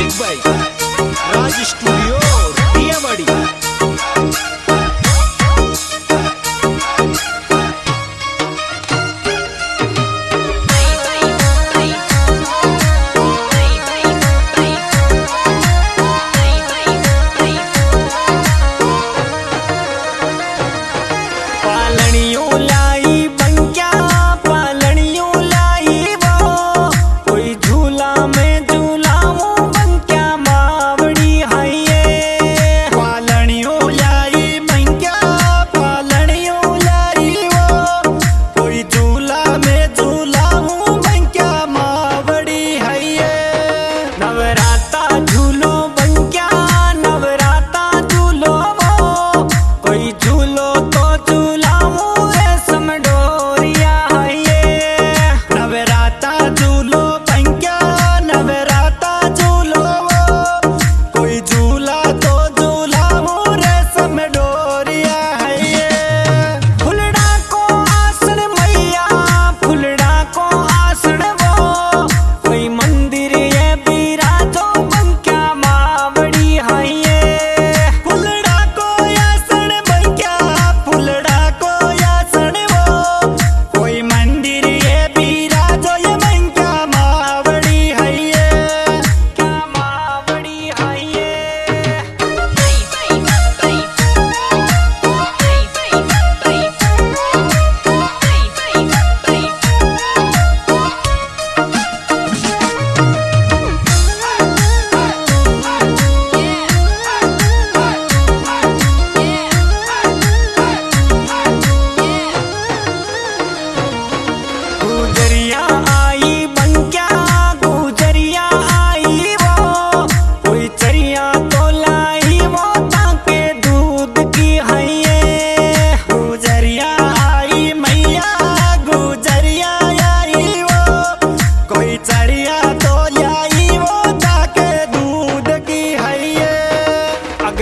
music by Raj studio TMD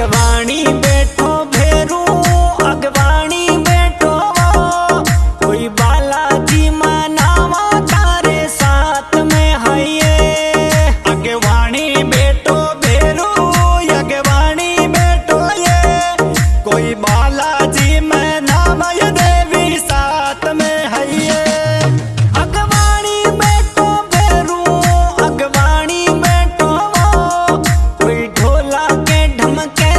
Vani más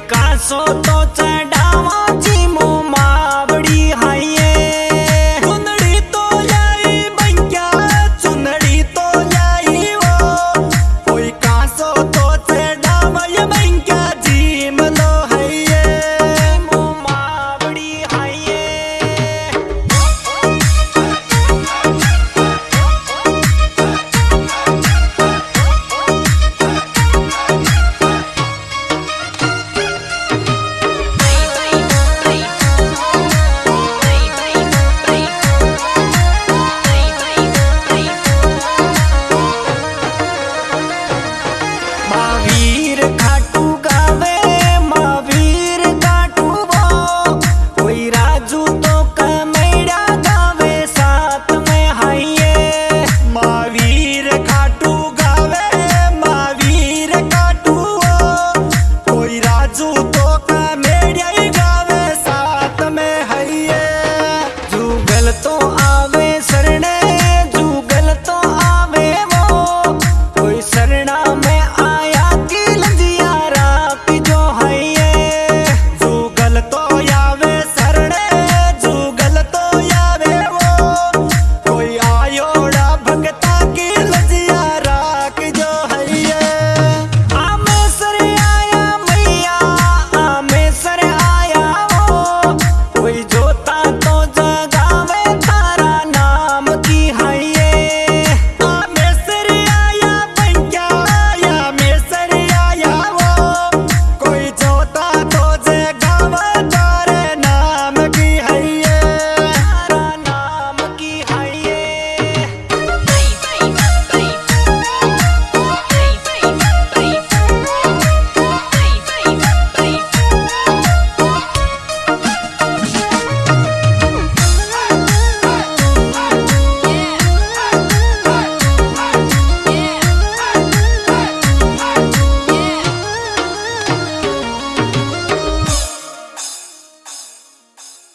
विकासो तो